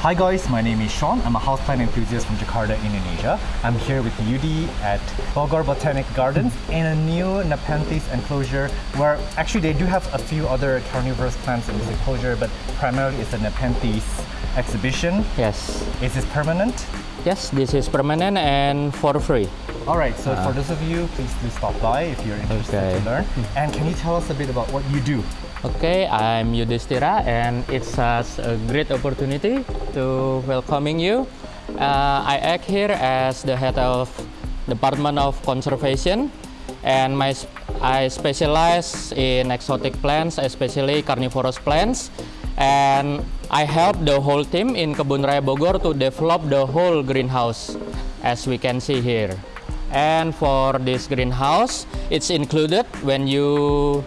Hi guys, my name is Sean. I'm a houseplant enthusiast from Jakarta, Indonesia. I'm here with Yudi at Bogor Botanic Gardens in a new Nepenthes enclosure where actually they do have a few other carnivorous plants in this enclosure, but primarily it's a Nepenthes exhibition. Yes. Is this permanent? Yes, this is permanent and for free. All right, so for ah. those of you, please do stop by if you're interested Okay. to learn. And can you tell us a bit about what you do? Okay, I'm Yudhistira and it's such a great opportunity to welcoming you. Uh, I act here as the head of Department of Conservation and my I specialize in exotic plants, especially carnivorous plants. And I help the whole team in Kebun Raya Bogor to develop the whole greenhouse as we can see here. And for this greenhouse, it's included when you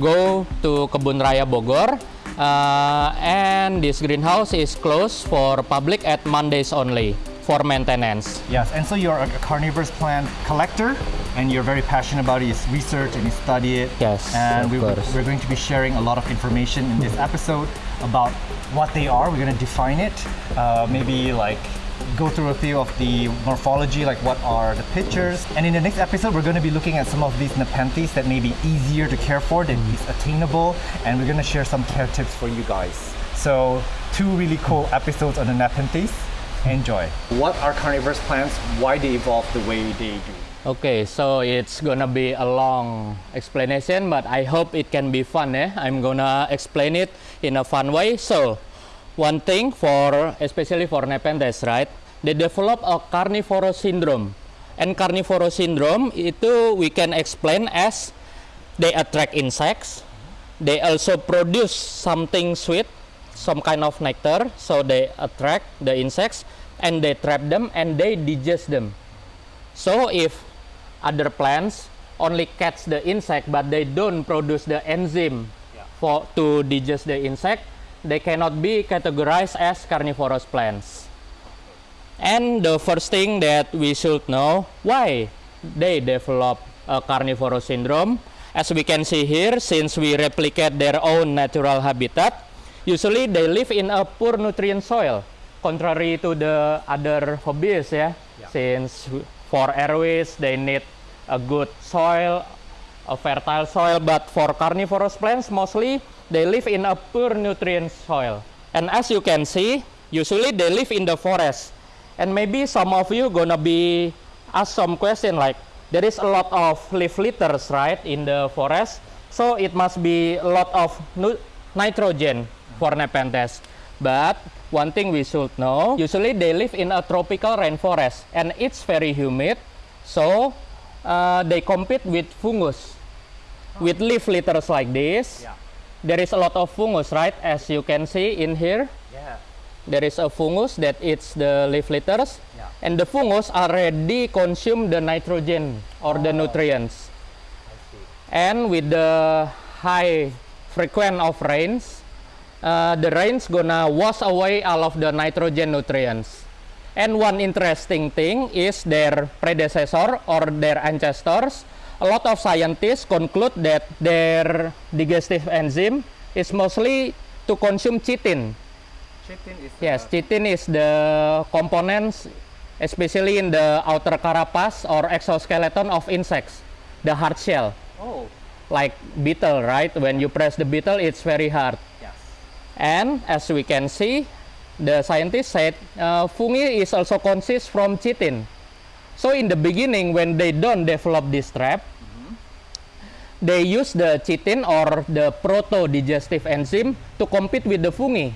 go to Kebun Raya Bogor. Uh, and this greenhouse is closed for public at Mondays only for maintenance. Yes, and so you're a carnivorous plant collector and you're very passionate about it. You research and you study it. Yes, And we, we're going to be sharing a lot of information in this episode about what they are. We're going to define it, uh, maybe like go through a few of the morphology, like what are the pictures. And in the next episode, we're going to be looking at some of these Nepenthes that may be easier to care for, that is attainable, and we're going to share some care tips for you guys. So, two really cool episodes on the Nepenthes. Enjoy. What are carnivorous plants? Why they evolve the way they do? Okay, so it's gonna be a long explanation, but I hope it can be fun. Eh? I'm gonna explain it in a fun way. So, one thing for especially for Nepenthes, right? They develop a carnivorous syndrome, and carnivorous syndrome itu we can explain as they attract insects. They also produce something sweet, some kind of nectar, so they attract the insects and they trap them and they digest them. So if other plants only catch the insect but they don't produce the enzyme for to digest the insect, they cannot be categorized as carnivorous plants. And the first thing that we should know why they develop a carnivorous syndrome. As we can see here, since we replicate their own natural habitat, usually they live in a poor nutrient soil, contrary to the other hobbies, yeah. Since for airways they need a good soil, a fertile soil, but for carnivorous plants mostly they live in a poor nutrient soil. And as you can see, usually they live in the forest. And maybe some of you gonna be asked some question like, there is a lot of leaf litters, right, in the forest. So it must be a lot of nitrogen for Nepenthes. But one thing we should know, usually they live in a tropical rainforest and it's very humid. So uh, they compete with fungus. With leaf litters like this, Yeah. There is a lot of fungus, right? As you can see in here, Yeah. there is a fungus that eats the leaf litters Yeah. and the fungus already consume the nitrogen or the nutrients and with the high frequent of rains uh, the rains gonna wash away all of the nitrogen nutrients and one interesting thing is their predecessor or their ancestors a lot of scientists conclude that their digestive enzyme is mostly to consume chitin Chitin is Yes, chitin is the components, especially in the outer carapace or exoskeleton of insects, the hard shell, Oh, like beetle, right? When you press the beetle, it's very hard. yes. And as we can see, the scientists said uh, fungi is also consist from chitin. So in the beginning, when they don't develop this trap, they use the chitin or the proto-digestive enzyme to compete with the fungi.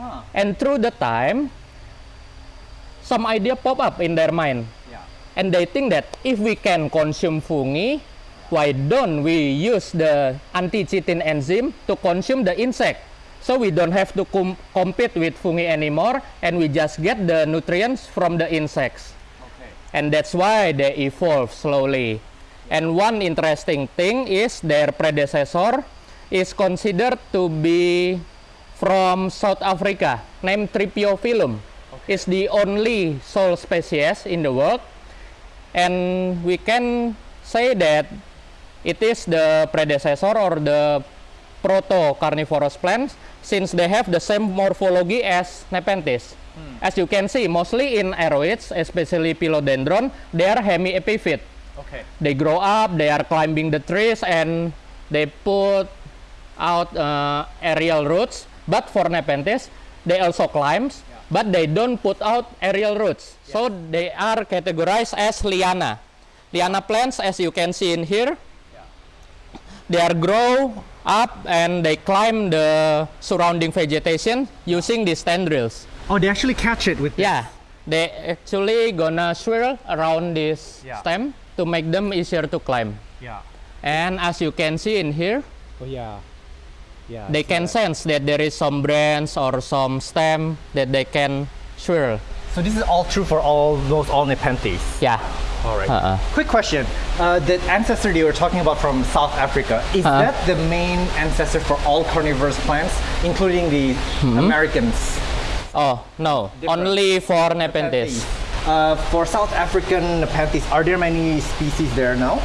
Huh. And through the time, some idea pop up in their mind. Yeah. And they think that if we can consume fungi, why don't we use the anti-chitin enzyme to consume the insect? So we don't have to com- compete with fungi anymore and we just get the nutrients from the insects. Okay. And that's why they evolve slowly. And one interesting thing is their predecessor is considered to be from South Africa, named Tripiophilum. It's the only soul species in the world. And we can say that it is the predecessor or the proto carnivorous plants since they have the same morphology as Nepenthes. As you can see, mostly in aroids, especially philodendron, they are hemiepiphyte. Okay. They grow up, they are climbing the trees, and they put out uh, aerial roots. But for Nepenthes, they also climbs, but they don't put out aerial roots. So they are categorized as liana. Liana plants, as you can see in here, they are grow up and they climb the surrounding vegetation using these tendrils. Oh, they actually catch it with. Yeah, they actually gonna swirl around this Yeah. stem to make them easier to climb. Yeah. And as you can see in here, Oh yeah. Yeah. they can sense that there is some branch or some stem that they can swirl. So this is all true for all those all Nepenthes. Yeah. All right. Uh-uh. Quick question: uh, The ancestor you were talking about from South Africa is Uh-uh. that the main ancestor for all carnivorous plants, including the Americans? Oh no, Different. only for Nepenthes. Uh, for South African Nepenthes, are there many species there now?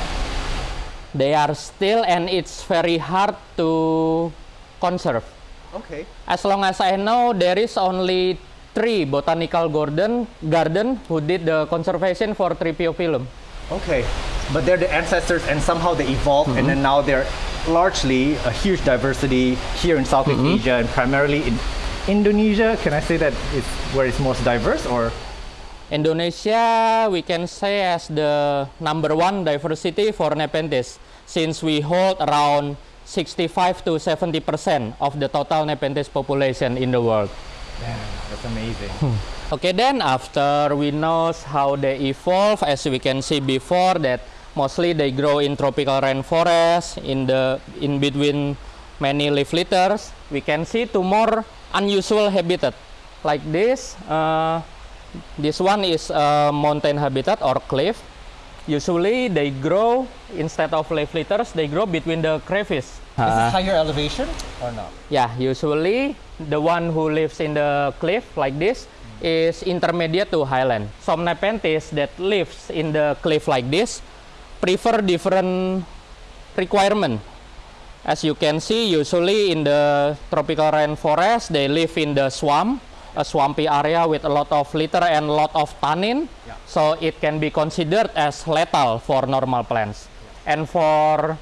They are still, and it's very hard to conserve. Okay. As long as I know, there is only three botanical garden garden who did the conservation for Triphyophyllum. Okay. But they're the ancestors, and somehow they evolved, and then now they're largely a huge diversity here in Southeast mm-hmm. Asia and primarily in Indonesia. Can I say that it's where it's most diverse, or? Indonesia, we can say as the number one diversity for Nepenthes, since we hold around 65 to 70 percent of the total Nepenthes population in the world. Man, that's amazing. Okay, then after we know how they evolve, as we can see before, that mostly they grow in tropical rainforest, in the in between many leaf litters. We can see two more unusual habitat, like this. Uh, this one is a mountain habitat or cliff. Usually they grow instead of leaf litters, they grow between the crevice. Is this higher elevation or not? Yeah, usually the one who lives in the cliff like this is intermediate to highland. Some Nepenthes that lives in the cliff like this prefer different requirement. As you can see, usually in the tropical rainforest, they live in the swamp, a swampy area with a lot of litter and a lot of tannin. Yeah. So it can be considered as lethal for normal plants. And for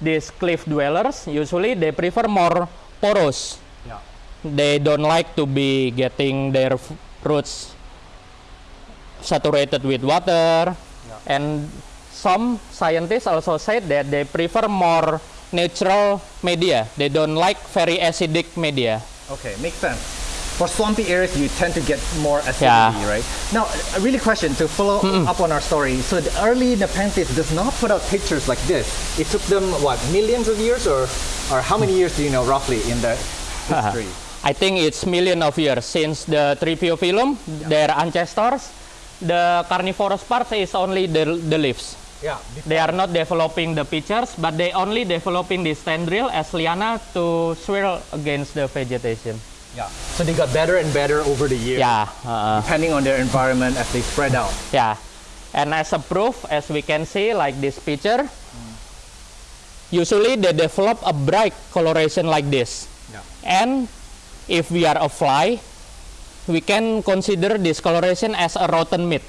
these cliff dwellers, usually they prefer more porous Yeah. they don't like to be getting their roots saturated with water and some scientists also said that they prefer more natural media they don't like very acidic media Okay, makes sense. For swampy areas, you tend to get more acidity, Yeah. right? Now, a really question to follow up on our story. So the early Nepenthes does not put out pictures like this. It took them what millions of years, or or how many years do you know roughly in the history? i think it's million of years since the Triphyophyllum their ancestors the carnivorous part is only the, the leaves yeah. they are not developing the pictures but they only developing this tendril as liana to swirl against the vegetation Yeah. So they got better and better over the years, yeah uh, depending on their environment as they spread out. Yeah, and as a proof, as we can see, like this picture, usually they develop a bright coloration like this. Yeah. And if we are a fly, we can consider this coloration as a rotten meat.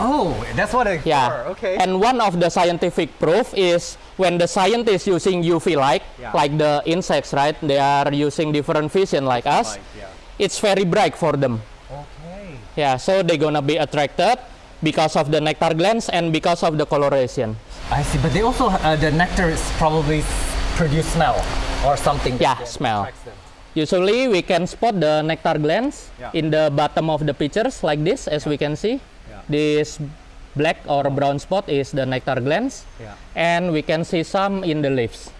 Oh, that's what I. Yeah. Okay. And one of the scientific proof is when the scientists using UV light, Yeah. like the insects, right? They are using different vision like us. Light, yeah. It's very bright for them. okay. Yeah, so they're gonna be attracted because of the nectar glands and because of the coloration. I see, but they also uh, the nectar is probably produce smell or something. Yeah, smell. Usually we can spot the nectar glands Yeah. in the bottom of the pictures like this as we can see. This black or brown spot is the nectar glands Yeah. and we can see some in the leaves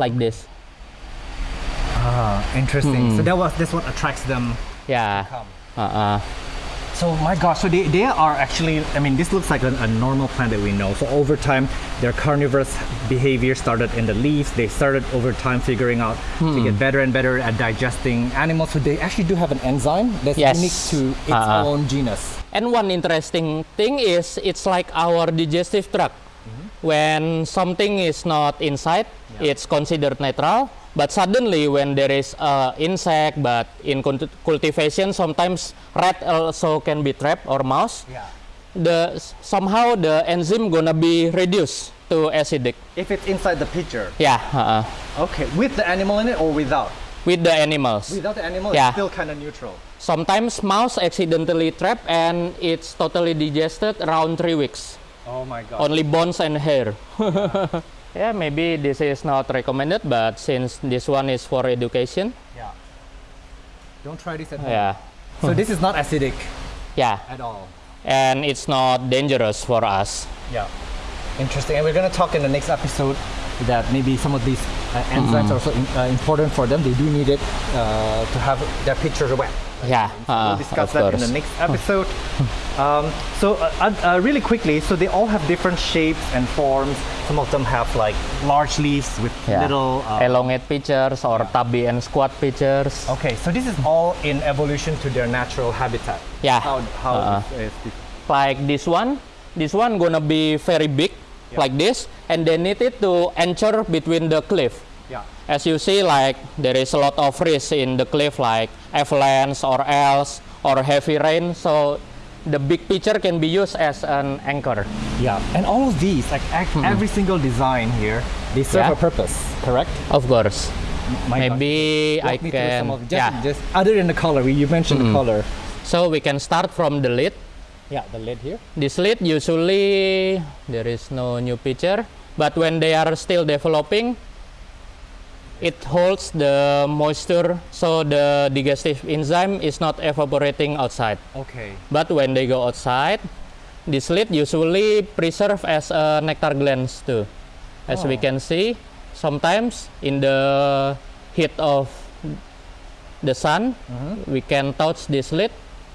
like this. Ah, interesting. So that was that's what attracts them. Yeah. Come. Uh-uh. So my gosh, so they, they are actually, I mean, this looks like a, a normal plant that we know. So over time, their carnivorous behavior started in the leaves. They started over time figuring out to hmm. get better and better at digesting animals. So they actually do have an enzyme that's Yes. unique to its Uh-uh. own genus. And one interesting thing is it's like our digestive tract. Mm-hmm. When something is not inside, it's considered natural. But suddenly, when there is uh, insect, but in cultivation, sometimes rat also can be trapped or mouse. Yeah. The somehow the enzyme gonna be reduced to acidic. If it's inside the pitcher. Yeah. Uh -uh. Okay. With the animal in it or without? with the animals. Without the animal, Yeah. it's still kind of neutral. Sometimes mouse accidentally trap and it's totally digested around three weeks. Oh my god. Only bones and hair. yeah, maybe this is not recommended, but since this one is for education, Yeah. Don't try this at home. yeah, So this is not acidic yeah, at all. and it's not dangerous for us. Yeah. Interesting. And we're going to talk in the next episode that maybe some of these uh, enzymes are also in, uh, important for them. They do need it uh, to have their pitcher wet. Yeah, we'll uh, discuss that in the next episode. um, so, uh, uh, really quickly, so they all have different shapes and forms. Some of them have like large leaves with Yeah. little. Uh, Elongate pictures or tubby and squat pictures. okay, so this is all in evolution to their natural habitat. Yeah. How, how Uh-uh. is- is this? like this one this one gonna be very big Yeah. like this and they need it to anchor between the cliff Yeah. as you see like there is a lot of risk in the cliff like avalanche or else or heavy rain so the big picture can be used as an anchor Yeah. And all of these, like ac- every single design here, they serve Hmm. Yeah. a purpose. Correct. of course My maybe i can of just, yeah Hmm. just other than the color. We, you mentioned the color. so we can start from the lid Yeah, the lid here. This lid usually there is no new picture, but when they are still developing, it holds the moisture, so the digestive enzyme is not evaporating outside. Okay. But when they go outside, this lid usually preserve as a nectar glands too. As we Oh. can see, sometimes in the heat of the sun, Mm-hmm. we can touch this lid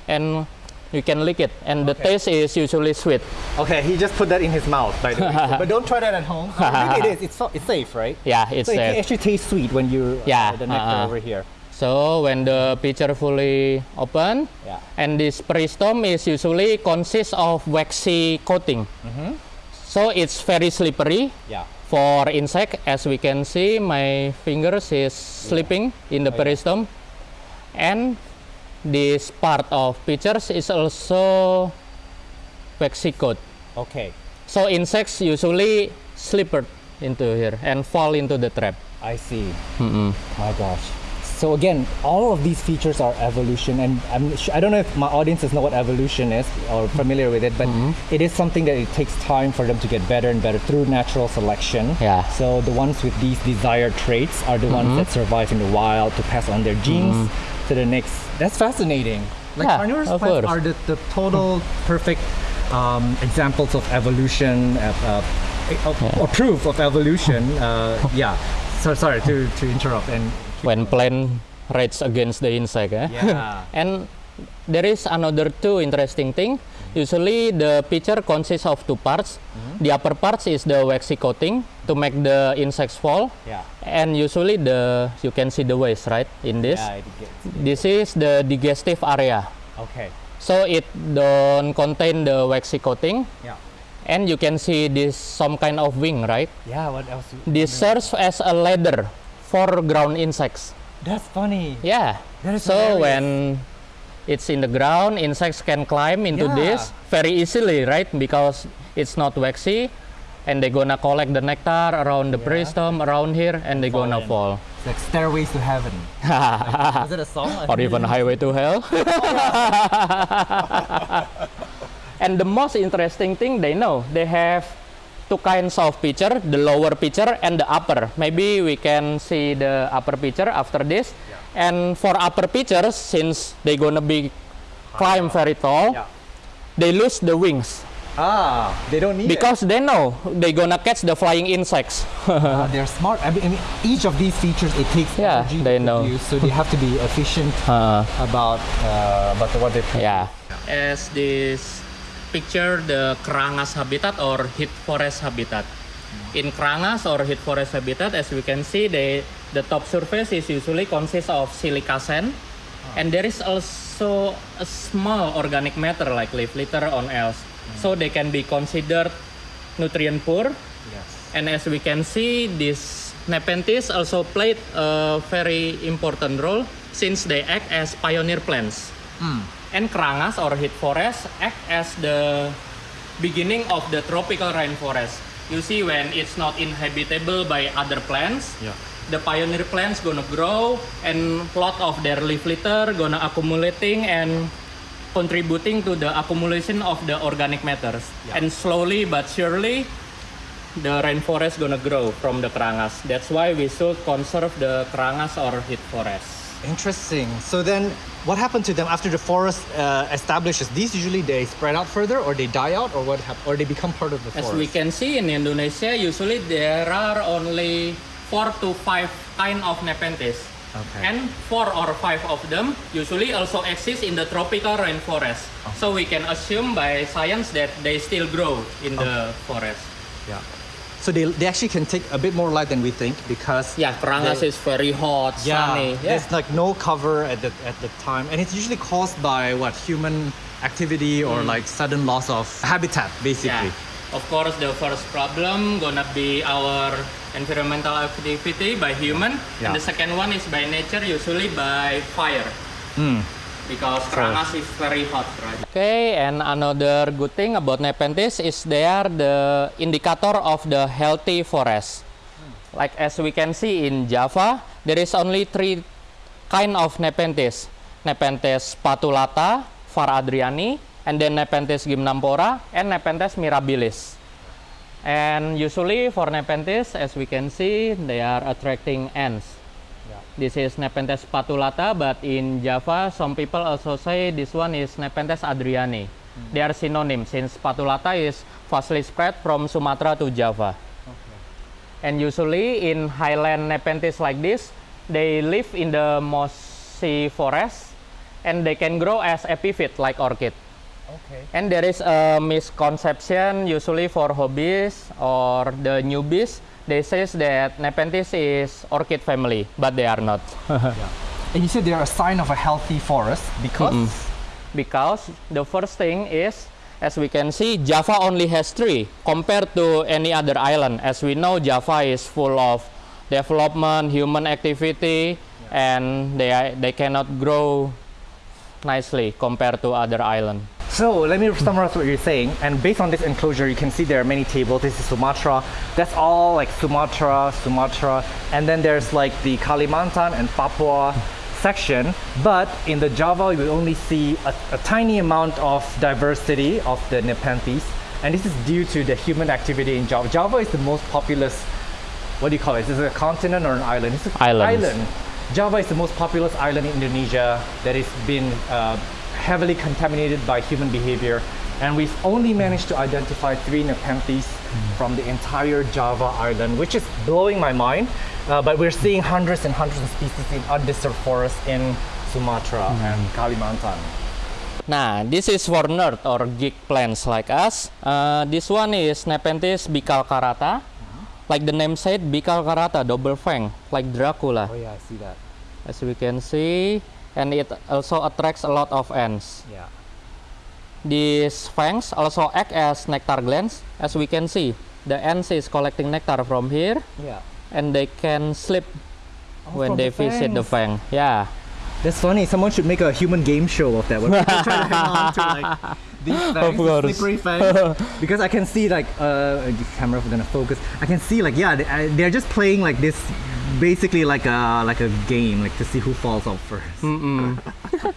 and we can lick it, and the Okay. taste is usually sweet. Okay, he just put that in his mouth, by the way. but don't try that at home. Maybe it is. It's, so- it's safe, right? Yeah, it's so it safe. actually tastes sweet when you uh, Yeah, the nectar uh-uh. over here. So when the pitcher fully open, Yeah. and this peristome is usually consists of waxy coating. So it's very slippery Yeah. for insect. As we can see, my fingers is slipping in the Oh, yeah. peristome, and this part of pitchers is also waxy. Okay. So insects usually slip into here and fall into the trap. I see. My gosh. So again, all of these features are evolution, and I'm I don't know if my audiences know what evolution is or familiar with it, but mm-hmm. it is something that it takes time for them to get better and better through natural selection. Yeah. So the ones with these desired traits are the ones mm-hmm. that survive in the wild to pass on their genes mm-hmm. To the next. That's fascinating. Like Yeah, carnivorous plants course. are the, the total perfect um, examples of evolution, uh, uh, uh, or proof of evolution. Uh, yeah. So sorry to, to interrupt and when plant rage against the insect. Eh? Yeah. and there is another two interesting thing. Usually the picture consists of two parts. Mm-hmm. The upper part is the waxy coating to make the insects fall. Yeah. And usually the you can see the waste right in this. Yeah, it gets, This is the digestive area. okay. So it don't contain the waxy coating Yeah. and you can see this some kind of wing right. Yeah. What else? This serves as a ladder for ground insects. That's funny. Yeah. That is so hilarious. when it's in the ground, insects can climb into Yeah. this very easily, right? Because it's not waxy, and they're gonna collect the nectar around the Yeah. around here, and they're Fall gonna in. fall. It's like stairways to heaven. Is it a song? or even highway to hell. Oh, and the most interesting thing they know they have two kinds of pitcher the lower pitcher and the upper maybe we can see the upper pitcher after this and for upper pitchers since they gonna be climb very tall Yeah. they lose the wings Ah, they don't need because they know they're gonna catch the flying insects. Uh, they're smart. I mean, I mean, each of these features it takes Yeah, energy they to know. produce, so they have to be efficient Uh, about uh, about what they. Yeah. As this picture the Kerangas habitat or heath forest habitat. In Kerangas or heath forest habitat, as we can see, they, the top surface is usually consists of silica sand, and there is also a small organic matter like leaf litter on else. So they can be considered nutrient poor. Yes. And as we can see, this Nepenthes also played a very important role since they act as pioneer plants. And Krangas or heat forest act as the beginning of the tropical rainforest. You see when it's not inhabitable by other plants, Yeah. the pioneer plants gonna grow and lot of their leaf litter gonna accumulating and contributing to the accumulation of the organic matters. Yeah. And slowly but surely the rainforest is gonna grow from the Kerangas. That's why we should conserve the Kerangas or heath forest. Interesting. So then, what happened to them after the forest uh, establishes? These usually they spread out further, or they die out, or what? Hap- or they become part of the forest. As we can see in Indonesia, usually there are only four to five kind of Nepenthes. Okay. And four or five of them usually also exist in the tropical rainforest. Oh. So we can assume by science that they still grow in the forest. Yeah. So they, they actually can take a bit more light than we think because Yeah, Kerangas is very hot, yeah, sunny. Yeah. there's like no cover at the at the time, and it's usually caused by what human activity or mm. like sudden loss of habitat, basically. Yeah. Of course, the first problem gonna be our environmental activity by human, Yeah. and the second one is by nature, usually by fire. Hmm. Because Krangas is very hot, right? Okay, and another good thing about Nepenthes is they are the indicator of the healthy forest. Like as we can see in Java, there is only three kind of Nepenthes. Nepenthes patulata, Var adriani, and then Nepenthes gymnampora, and Nepenthes mirabilis. And usually for Nepenthes, as we can see, they are attracting ants. This is Nepenthes patulata, but in Java, some people also say this one is Nepenthes adriani. They are synonyms since patulata is vastly spread from Sumatra to Java. And usually in highland Nepenthes like this, they live in the mossy forest and they can grow as epiphyte like orchid. Okay. And there is a misconception usually for hobbies or the newbies. They says that Nepenthes is orchid family, but they are not. And you said they're a sign of a healthy forest because. because the first thing is, as we can see, Java only has three compared to any other island. As we know, Java is full of development, human activity, and they are, they cannot grow nicely compared to other island. So let me summarize what you're saying. And based on this enclosure, you can see there are many tables. This is Sumatra. That's all like Sumatra, Sumatra. And then there's like the Kalimantan and Papua section. But in the Java, you only see a, a tiny amount of diversity of the Nepenthes. And this is due to the human activity in Java. Java is the most populous, what do you call it? Is it a continent or an island? It's an island. Java is the most populous island in Indonesia that has been uh, heavily contaminated by human behavior. And we've only managed to identify three Nepenthes from the entire Java island, which is blowing my mind. Uh, but we're seeing hundreds and hundreds of species in undisturbed forests in Sumatra and Kalimantan. Nah, this is for nerd or geek plants like us. Uh, this one is Nepenthes bicalcarata. Like the name said, bicalcarata, double fang, like Dracula. Oh yeah, I see that. As we can see, and it also attracts a lot of ants. Yeah. These fangs also act as nectar glands. As we can see, the ants is collecting nectar from here, Yeah. and they can sleep oh, when they the visit the fang. Yeah. That's funny. Someone should make a human game show of that. Where people try to hang on to like these fangs, the slippery fangs. because I can see like uh, the camera is gonna focus. I can see like yeah, they, uh, they're just playing like this, basically like a like a game, like to see who falls off first.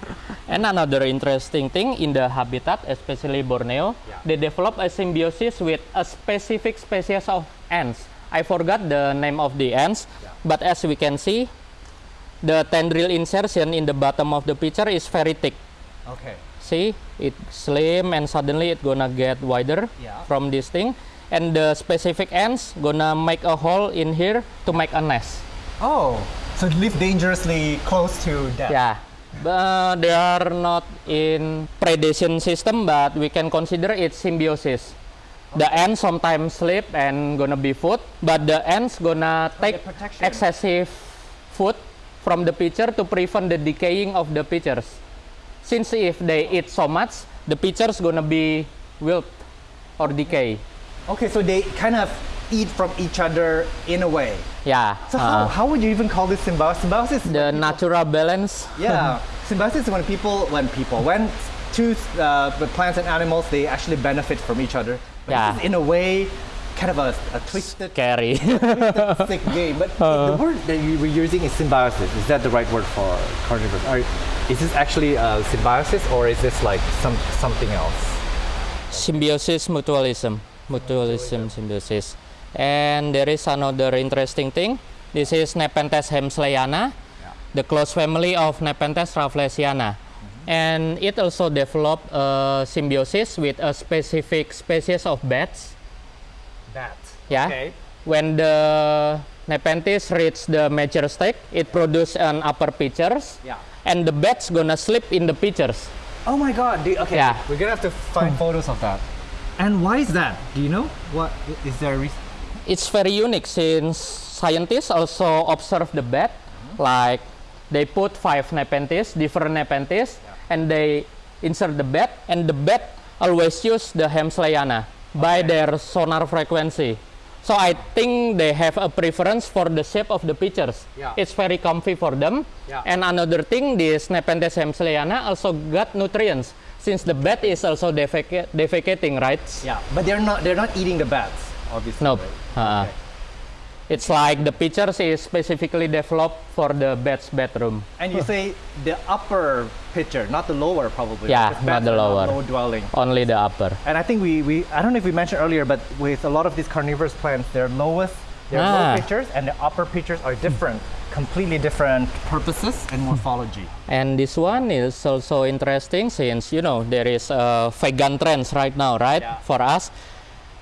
And another interesting thing in the habitat, especially Borneo, Yeah. they develop a symbiosis with a specific species of ants. I forgot the name of the ants, Yeah. but as we can see, the tendril insertion in the bottom of the picture is very thick. Okay. See, it slim and suddenly it gonna get wider Yeah. from this thing. And the specific ants gonna make a hole in here to make a nest. Oh, so live dangerously close to death. Yeah, but they are not in predation system, but we can consider it symbiosis. The ants sometimes sleep and gonna be food, but the ants gonna oh, take get excessive food from the pitcher to prevent the decaying of the pitchers. Since if they eat so much, the pitchers gonna be wilt or decay. Okay, so they kind of eat from each other in a way. Yeah. So how, uh, how would you even call this symbiosis? Symbiosis the people- natural balance. yeah, symbiosis is when people, when people, when two uh, the plants and animals, they actually benefit from each other. But Yeah. this is in a way, kind of a, a twisted, Scary. twisted sick game. But the word that you were using is symbiosis. Is that the right word for carnivores? Is this actually uh, symbiosis or is this like some something else? symbiosis mutualism. Mutualism symbiosis. And there is another interesting thing. This is nepenthes hemsleyana the close family of nepenthes rafflesiana. And it also developed a symbiosis with a specific species of bats. Bats. yeah. Okay. when the nepenthes reach the mature stage it produces an upper pitchers Yeah. And the bats gonna sleep in the pictures. Oh my God. Do, okay. Yeah. We're gonna have to find hmm. photos of that. And why is that? Do you know? What is there a reason? it's very unique since scientists also observe the bat like they put five nepenthes different nepenthes and they insert the bat and the bat always use the hemsleyana by their sonar frequency so i think they have a preference for the shape of the pitchers Yeah. it's very comfy for them Yeah. and another thing this nepenthes hemsleyana also got nutrients since the bat is also defecating right Yeah, but they're not. They're not eating the bats, obviously. Nope. right? Uh-uh. Okay. It's like the pitchers is specifically developed for the bat's bedroom. And you say the upper pitcher, not the lower, probably. Yeah, not the lower. Low dwelling. Only the upper. And I think we, we I don't know if we mentioned earlier, but with a lot of these carnivorous plants, their lowest, their Ah. low pitchers and the upper pitchers are different, completely different purposes and morphology. And this one is also interesting since you know there is a vegan trends right now, right? Yeah. For us,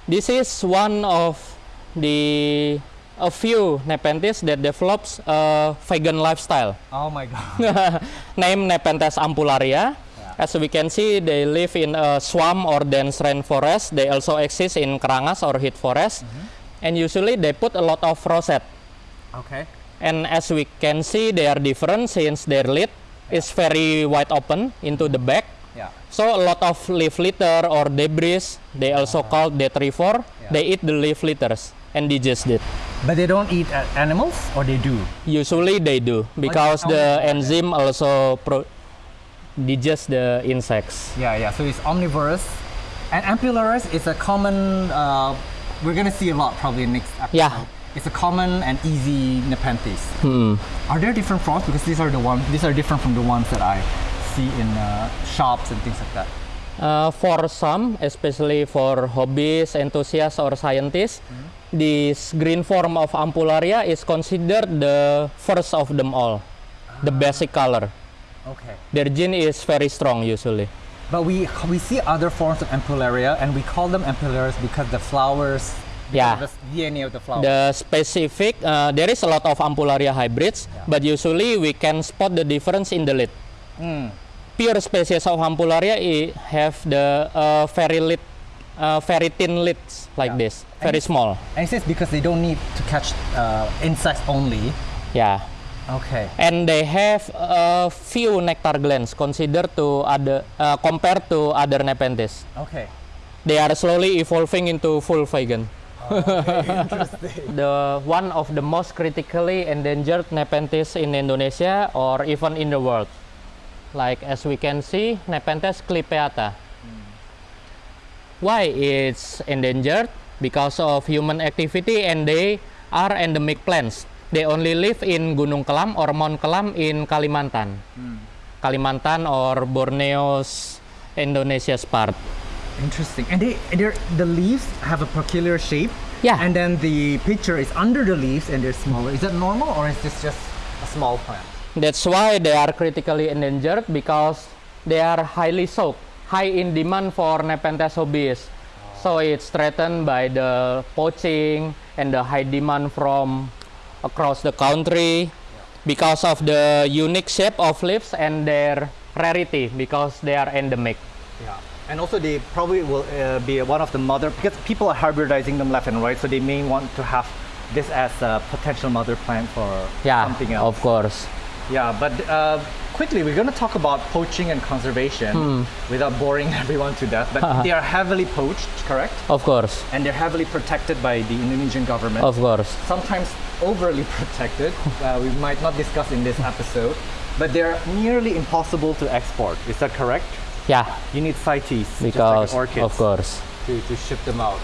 this is one of the a few Nepenthes that develops a vegan lifestyle. Oh my god. named Nepenthes ampularia. As we can see, they live in a swamp or dense rainforest. They also exist in kerangas or heat forest. And usually they put a lot of rosette. Okay. And as we can see, they are different since their lid is very wide open into the back. Yeah. So a lot of leaf litter or debris, they also called detrivore. Yeah. They eat the leaf litters and digest it. But they don't eat animals, or they do. Usually they do because the enzyme also pro- digest the insects. Yeah, yeah. So it's omnivorous, and ampullaris is a common. Uh, we're gonna see a lot probably in next episode. Yeah. It's a common and easy Nepenthes. Hmm. Are there different frogs? Because these are the ones. These are different from the ones that I see in uh, shops and things like that. Uh, for some, especially for hobbies, enthusiasts, or scientists, this green form of ampullaria is considered the first of them all, the basic color. Okay. Their gene is very strong usually. But we we see other forms of ampullaria, and we call them ampullaris because the flowers. Yeah. The DNA of the flower. The specific, uh, there is a lot of ampullaria hybrids, Yeah. but usually we can spot the difference in the lid. Mm. Pure species of ampullaria have the uh, very lit, uh, very thin lids like Yeah. this, very And- small. And it says because they don't need to catch uh, insects only. Yeah. Okay. and they have a few nectar glands considered to other uh, compared to other nepenthes. Okay. They are slowly evolving into full vegan. Interesting. The one of the most critically endangered nepenthes in Indonesia or even in the world. Like as we can see, Nepenthes clipeata. Why it's endangered? Because of human activity and they are endemic plants. They only live in Gunung Kelam or Mount Kelam in Kalimantan. Hmm. Kalimantan or Borneo's Indonesia's part. Interesting. And they, the leaves have a peculiar shape. Yeah. And then the picture is under the leaves and they're smaller. Is that normal or is this just a small plant? That's why they are critically endangered because they are highly sought, high in demand for Nepenthes hobbies. So it's threatened by the poaching and the high demand from across the country because of the unique shape of leaves and their rarity because they are endemic. Yeah. And also they probably will uh, be one of the mother because people are hybridizing them left and right, so they may want to have this as a potential mother plant for Yeah, something else. of course. Yeah, but uh, quickly, we're going to talk about poaching and conservation Hmm. without boring everyone to death. But they are heavily poached, correct? Of course, And they're heavily protected by the Indonesian government. of course. Sometimes overly protected. Uh, we might not discuss in this episode. But they're nearly impossible to export. Is that correct? Yeah, You need CITES, because just like orchids, of course. to, to ship them out.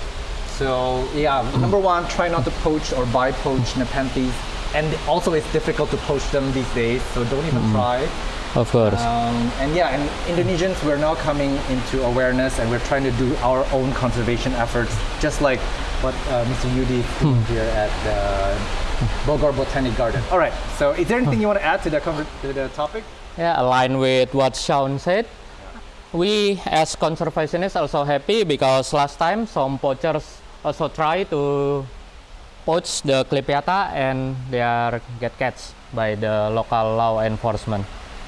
So yeah, number one, try not to poach or buy poached Nepenthes. And also it's difficult to poach them these days, so don't even try. Of course. Um, and yeah, and Indonesians, we're now coming into awareness and we're trying to do our own conservation efforts, just like what uh, Mr. Yudi is here at the Bogor Botanic Garden. All right, so is there anything you want to add to the, conver- to the topic? Yeah, align with what Sean said. We as conservationists also happy because last time some poachers also try to poach the Clipeata and they are get catch by the local law enforcement.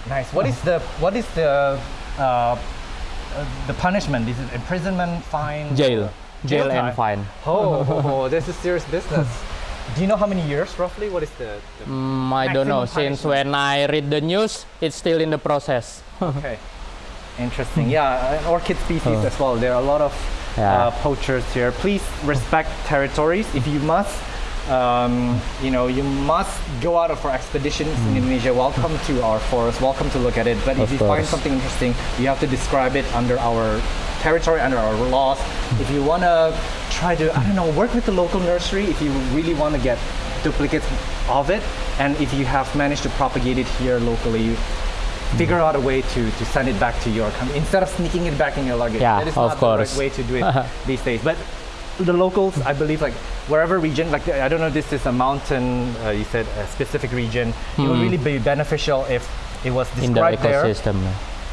Nice. What is the what is the uh, uh, the punishment? Is it imprisonment, fine, Jail, jail time? and fine. Oh, oh, oh, this is serious business. Do you know how many years roughly? What is the, the Mm, I don't know. Maximum Since when I read the news, it's still in the process. okay? Interesting. Yeah, an orchid species Oh. as well. There are a lot of Yeah. uh, poachers here. Please respect territories. If you must, um, you know, you must go out of for expeditions in Indonesia. Welcome to our forest. Welcome to look at it. But if Of you find something interesting, you have to describe it under our territory, under our laws. If you want to try to, I don't know, work with the local nursery, if you really want to get duplicates of it, and if you have managed to propagate it here locally, figure out a way to, to send it back to your country instead of sneaking it back in your luggage. Yeah, that is of not course. the right way to do it these days. But the locals, I believe, like wherever region, like I don't know, if this is a mountain. Uh, you said a specific region. It would really be beneficial if it was in the described there. ecosystem.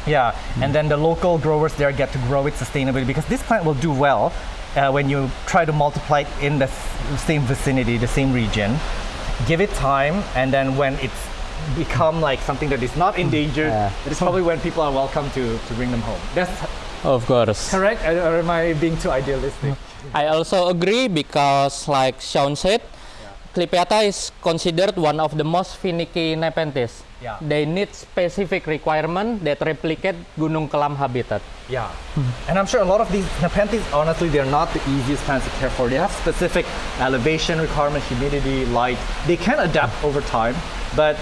Yeah, and then the local growers there get to grow it sustainably because this plant will do well uh, when you try to multiply it in the s- same vicinity, the same region. Give it time, and then when it's become like something that is not endangered, Yeah. is probably when people are welcome to, to bring them home. That's Of course. correct, or or am I being too idealistic? I also agree because, like Sean said, Clipeata is considered one of the most finicky Nepenthes. Yeah. They need specific requirement that replicate Gunung Kelam habitat. Yeah, and I'm sure a lot of these Nepenthes, honestly, they're not the easiest plants to care for. They have specific elevation requirement, humidity, light. They can adapt over time, but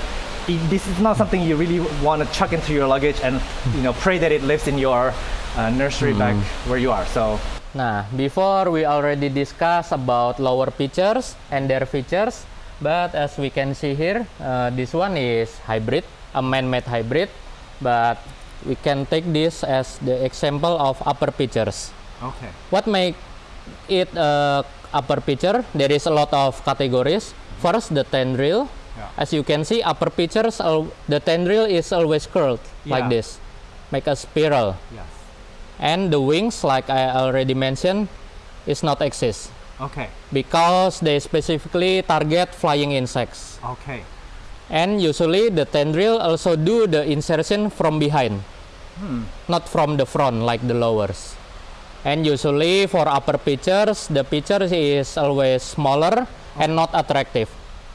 i- this is not something you really want to chuck into your luggage and you know pray that it lives in your uh, nursery back where you are. So Nah, before we already discussed about lower pitchers and their features, but as we can see here, uh, this one is hybrid, a man-made hybrid, but we can take this as the example of upper pitchers. okay, What make it a upper pitcher? There is a lot of categories. First, the tendril. Yeah. As you can see, upper pitchers, the tendril is always curled like this, make a spiral. yes, And the wings, like I already mentioned, is not exist okay, because they specifically target flying insects. okay, And usually the tendril also do the insertion from behind, hmm. not from the front like the lowers. And usually for upper pitchers, the pitcher is always smaller and not attractive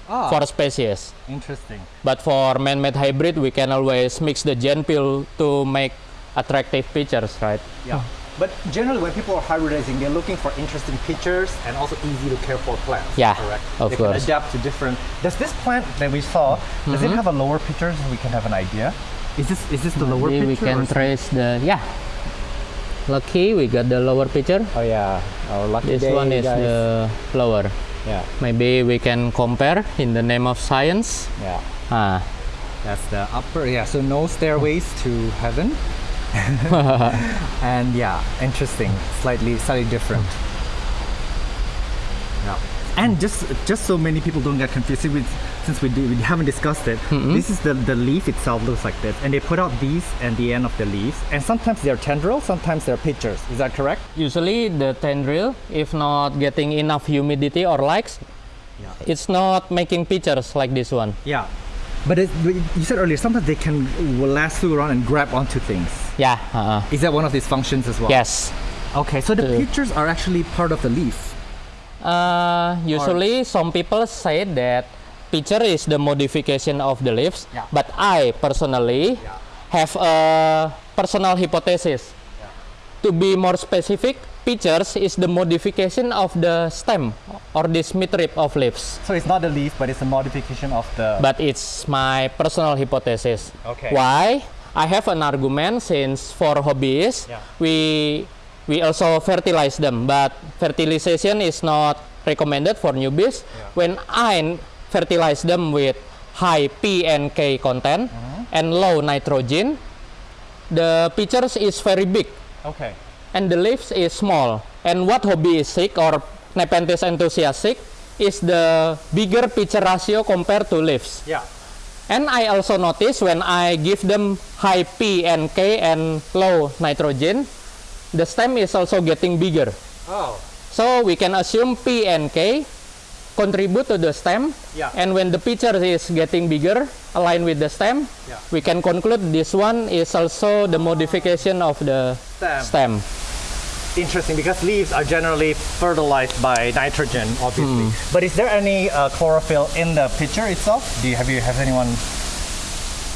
ah, for species. interesting. But for man-made hybrid, we can always mix the gene pool to make attractive pitchers, right? Yeah. But generally, when people are hybridizing, they're looking for interesting pictures and also easy to care for plants. Yeah, correct. of they course. can adapt to different. Does this plant that we saw does it have a lower picture so we can have an idea? Is this is this the lower Maybe we can trace the yeah. Lucky we got the lower picture. oh yeah, our lucky This day, one is guys. the lower. yeah Maybe we can compare in the name of science. yeah. Ah, That's the upper. Yeah. So no stairways to heaven. and yeah, interesting. Slightly slightly different. Yeah. And just just so many people don't get confused, since we, since we, do, we haven't discussed it, mm-hmm. this is the, the leaf itself looks like this, and they put out these and the end of the leaves, and sometimes they're tendrils, sometimes they're pitchers. Is that correct? usually the tendril, if not getting enough humidity or lights, Yeah. it's not making pitchers like this one. Yeah. But it, but you said earlier, sometimes they can lasso around and grab onto things. Yeah. Uh, Is that one of these functions as well? yes. Okay, so the Uh, pitchers are actually part of the leaf. Uh, usually, some people say that picture is the modification of the leaves, Yeah. but I personally Yeah. have a personal hypothesis. To be more specific, pitchers is the modification of the stem or this midrib of leaves. So it's not the leaf, but it's a modification of the. But it's my personal hypothesis. Okay. Why? I have an argument since for hobbyists, Yeah. we we also fertilize them, but fertilization is not recommended for newbies. When I fertilize them with high P and K content Mm-hmm. and low nitrogen, the pitchers is very big okay. and the leaves is small. And what hobby is sick or Nepenthes enthusiastic is the bigger pitcher ratio compared to leaves. Yeah. And I also notice when I give them high P and K and low nitrogen, the stem is also getting bigger. Oh. So we can assume P and K contribute to the stem. Yeah. And when the pitcher is getting bigger, aligned with the stem, Yeah. we can conclude this one is also the modification of the Stem. stem. Interesting because leaves are generally fertilized by nitrogen, obviously. But is there any uh, chlorophyll in the pitcher itself? Do you have you have anyone?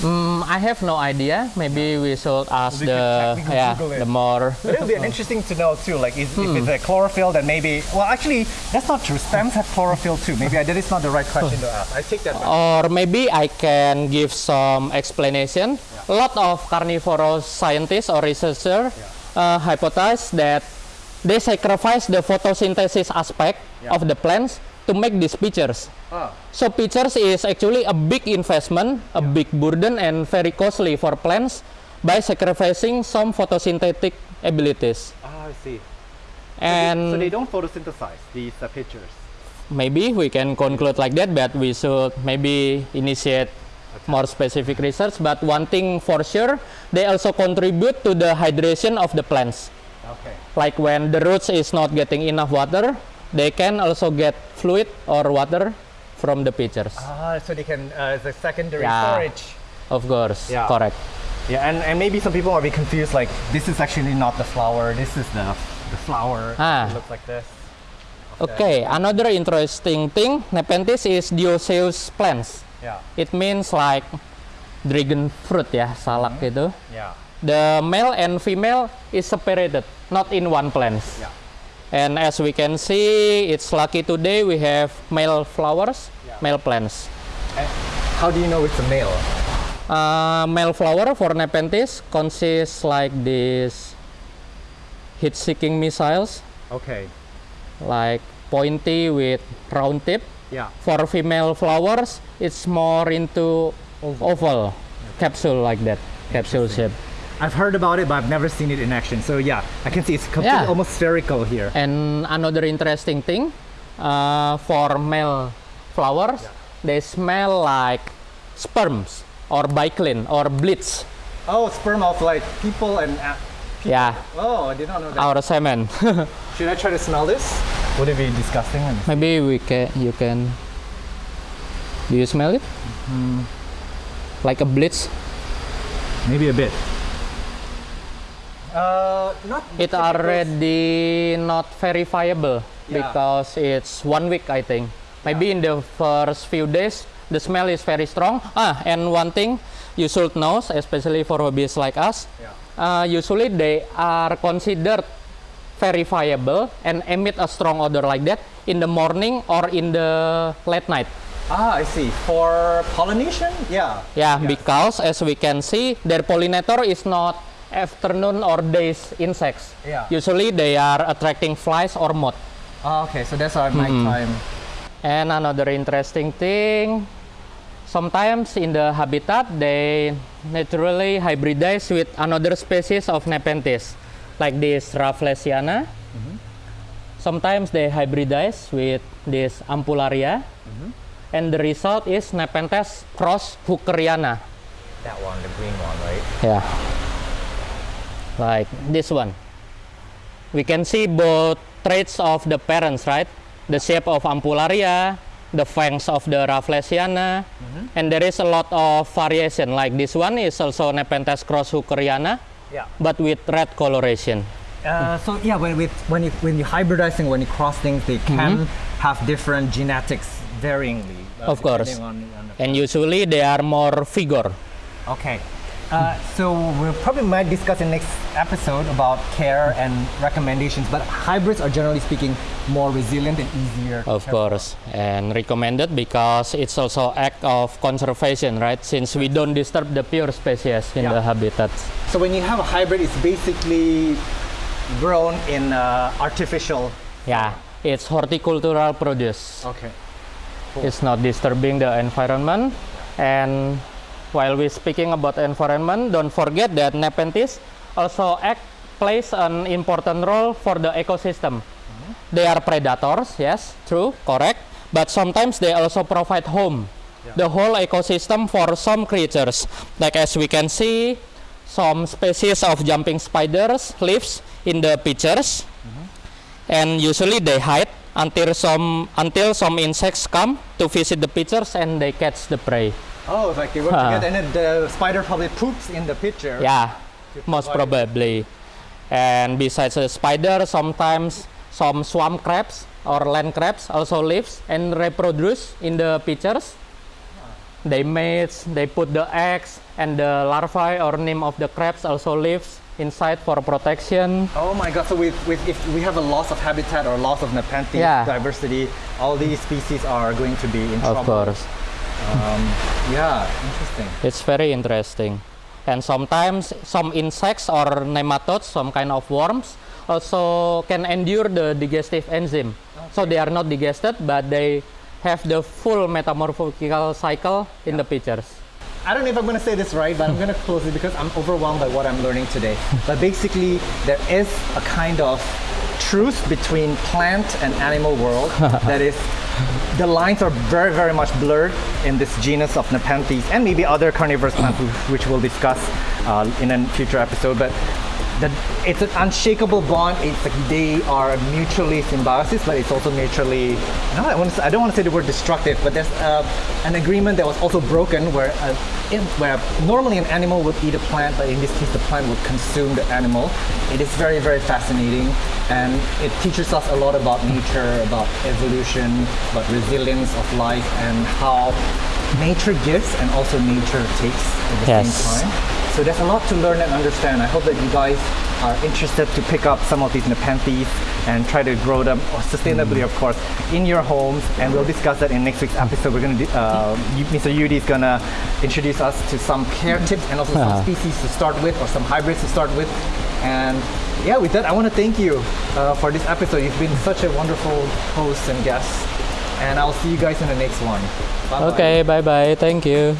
Mm, I have no idea. Maybe we should ask We the yeah the more. But it would be interesting to know too. Like, is, if it's a chlorophyll, then maybe. Well, actually, that's not true. Stems have chlorophyll too. Maybe I, that is not the right question to ask. I take that back. Or maybe I can give some explanation. A lot of carnivorous scientists or researchers uh, hypothesize that they sacrifice the photosynthesis aspect Yeah. of the plants to make these pitchers. Ah. So pitchers is actually a big investment, a big burden and very costly for plants by sacrificing some photosynthetic abilities. Ah, I see. And so they don't photosynthesize these uh, pitchers. maybe we can conclude like that but we should maybe initiate more specific research but one thing for sure they also contribute to the hydration of the plants Okay. like when the roots is not getting enough water they can also get fluid or water from the pitchers Ah, so they can uh, it's a secondary Yeah. storage. of course Yeah. correct Yeah, and, and maybe some people are be confused. Like, this is actually not the flower. This is the the flower. Ah. It looks like this. okay another interesting thing nepenthes is dioecious plants Yeah. it means like dragon fruit ya salak gitu Yeah. the male and female is separated, not in one plant. Yeah. And as we can see, it's lucky today we have male flowers, Yeah. male plants. And how do you know it's a male? Uh, male flower for Nepenthes consists like this heat-seeking missiles, Okay. like pointy with round tip. Yeah. For female flowers, it's more into oval, capsule like that, capsule shape. I've heard about it, but I've never seen it in action. So yeah, I can see it's completely Yeah. almost spherical here. And another interesting thing, uh, for male flowers, they smell like sperms or biclin or bleach. Oh, sperm of like people and. a- Yeah, Oh, I did not know that. our semen. Should I try to smell this? Would it be disgusting? Let me see. Maybe we can. You can. Do you smell it? Like a bleach. Maybe a bit. Uh, not. It already not verifiable Yeah. because it's one week I think. Maybe in the first few days the smell is very strong. Ah, and one thing you should know, especially for hobbyists like us, Yeah. uh, usually they are considered verifiable and emit a strong odor like that in the morning or in the late night. Ah, I see. For pollination? Yeah. Yeah, because as we can see, their pollinator is not afternoon or days insects. Yeah. Usually they are attracting flies or moth. Ah, okay. So that's our nighttime. And another interesting thing, sometimes in the habitat they naturally hybridize with another species of Nepenthes, like this Rafflesiana. Sometimes they hybridize with this Ampullaria, and the result is Nepenthes cross Hookeriana. That one, the green one, right? Yeah. Like this one. We can see both traits of the parents, right? The shape of Ampullaria, the fangs of the Rafflesiana, and there is a lot of variation. Like this one is also Nepenthes cross Hookeriana, Yeah. but with red coloration. Uh, so yeah, when with when you when you hybridizing when you cross things, they can have different genetics varyingly. uh, Of course. On, on And usually they are more vigor. okay. Uh, so we probably might discuss in next episode about care and recommendations. But hybrids are generally speaking more resilient and easier. Of course, and recommended because it's also act of conservation, right? Since we don't disturb the pure species in Yeah. the habitats. So when you have a hybrid, it's basically grown in uh, artificial. Yeah, it's horticultural produce. Okay. It's not disturbing the environment. And while we're speaking about environment, don't forget that Nepenthes also act plays an important role for the ecosystem. They are predators, yes, true, correct. But sometimes they also provide home, the whole ecosystem for some creatures. Like as we can see, some species of jumping spiders lives in the pitchers mm-hmm. and usually they hide until some until some insects come to visit the pitchers and they catch the prey. Oh, like they work Huh. together, and then the spider probably poops in the pitcher. Yeah, most probably. And besides the spider, sometimes some swamp crabs or land crabs also lives and reproduce in the pitchers. They mates, they put the eggs, and the larvae or nymph of the crabs also lives inside for protection. Oh my God! So with, with if we have a loss of habitat or loss of Nepenthes Yeah. diversity, all these species are going to be in Of trouble. course. Um, yeah, interesting. It's very interesting. And sometimes some insects or nematodes, some kind of worms, also can endure the digestive enzyme. So they are not digested, but they have the full metamorphical cycle in the pitchers. I don't know if I'm going to say this right, but I'm going to close it because I'm overwhelmed by what I'm learning today. But basically, there is a kind of truth between plant and animal world that is the lines are very very much blurred in this genus of Nepenthes and maybe other carnivorous plants which we'll discuss uh, in a future episode but that it's an unshakable bond. It's like they are mutually symbiosis but it's also mutually no, I, want to, I don't want to say the word destructive but there's uh, an agreement that was also broken where uh, in, where normally an animal would eat a plant but in this case the plant would consume the animal. It is very very fascinating and it teaches us a lot about nature about evolution about resilience of life and how nature gives and also nature takes at the Yes. same time so there's a lot to learn and understand. I hope that you guys are interested to pick up some of these Nepenthes and try to grow them sustainably, of course, in your homes. And we'll discuss that in next week's episode. We're gonna, uh, Mr. Yudi is gonna introduce us to some care tips and also some Uh-huh. species to start with or some hybrids to start with. And yeah, with that, I want to thank you uh, for this episode. You've been such a wonderful host and guest. And I'll see you guys in the next one. Bye-bye. Okay, bye bye. Thank you.